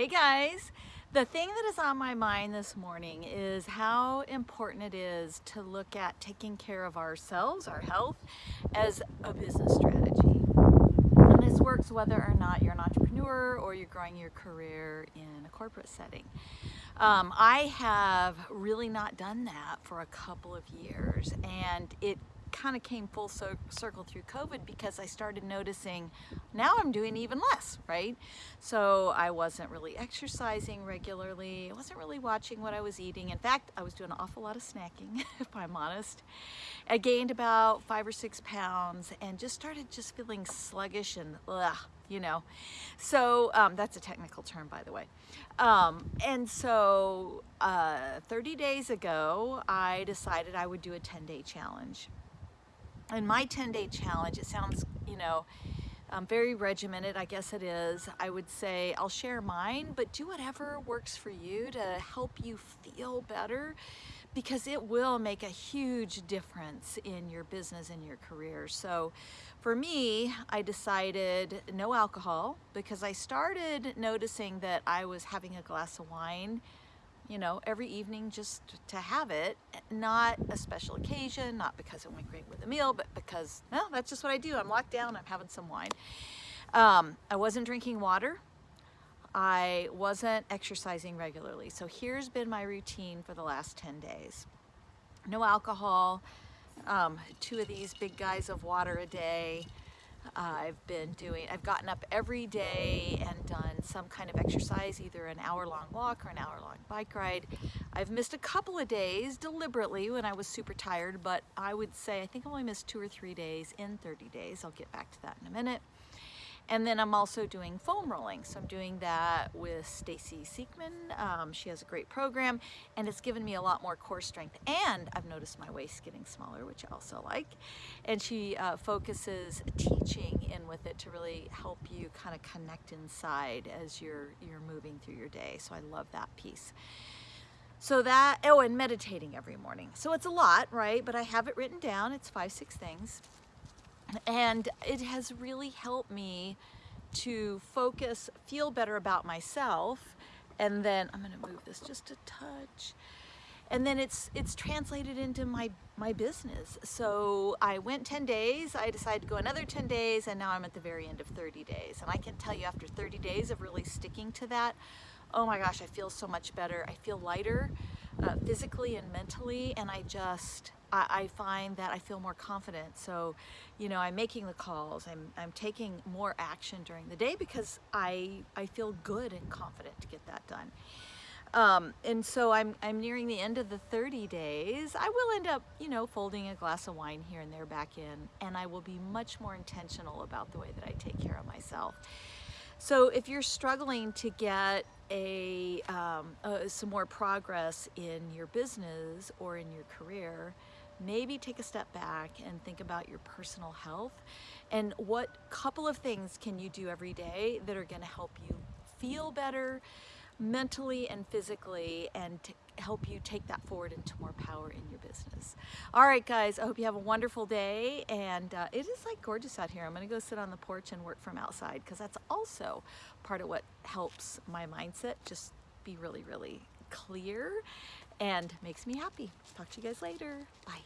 Hey guys, the thing that is on my mind this morning is how important it is to look at taking care of ourselves, our health, as a business strategy. And this works whether or not you're an entrepreneur or you're growing your career in a corporate setting. Um, I have really not done that for a couple of years and it kind of came full circle through COVID because I started noticing now I'm doing even less, right? So I wasn't really exercising regularly. I wasn't really watching what I was eating. In fact, I was doing an awful lot of snacking, if I'm honest. I gained about five or six pounds and just started just feeling sluggish and ugh, you know. So um, that's a technical term, by the way. Um, and so uh, 30 days ago, I decided I would do a 10-day challenge in my 10 day challenge, it sounds, you know, um, very regimented, I guess it is. I would say I'll share mine, but do whatever works for you to help you feel better because it will make a huge difference in your business and your career. So for me, I decided no alcohol because I started noticing that I was having a glass of wine you know, every evening just to have it, not a special occasion, not because it went great with a meal, but because, well, that's just what I do. I'm locked down, I'm having some wine. Um, I wasn't drinking water. I wasn't exercising regularly. So here's been my routine for the last 10 days. No alcohol, um, two of these big guys of water a day, I've been doing, I've gotten up every day and done some kind of exercise, either an hour long walk or an hour long bike ride. I've missed a couple of days deliberately when I was super tired, but I would say I think I only missed two or three days in 30 days. I'll get back to that in a minute. And then I'm also doing foam rolling. So I'm doing that with Stacy Siekman. Um, she has a great program and it's given me a lot more core strength. And I've noticed my waist getting smaller, which I also like. And she uh, focuses teaching in with it to really help you kind of connect inside as you're, you're moving through your day. So I love that piece. So that, oh, and meditating every morning. So it's a lot, right? But I have it written down. It's five, six things and it has really helped me to focus, feel better about myself, and then I'm gonna move this just a touch, and then it's it's translated into my my business. So I went 10 days, I decided to go another 10 days, and now I'm at the very end of 30 days. And I can tell you after 30 days of really sticking to that, oh my gosh, I feel so much better. I feel lighter uh, physically and mentally, and I just, I, I, find that I feel more confident. So, you know, I'm making the calls, I'm, I'm taking more action during the day because I, I feel good and confident to get that done. Um, and so I'm, I'm nearing the end of the 30 days. I will end up, you know, folding a glass of wine here and there back in, and I will be much more intentional about the way that I take care of myself. So if you're struggling to get a, um, uh, some more progress in your business or in your career, maybe take a step back and think about your personal health and what couple of things can you do every day that are going to help you feel better mentally and physically and help you take that forward into more power in your business. All right, guys, I hope you have a wonderful day. And uh, it is like gorgeous out here. I'm going to go sit on the porch and work from outside because that's also part of what helps my mindset just be really, really clear and makes me happy. Talk to you guys later. Bye.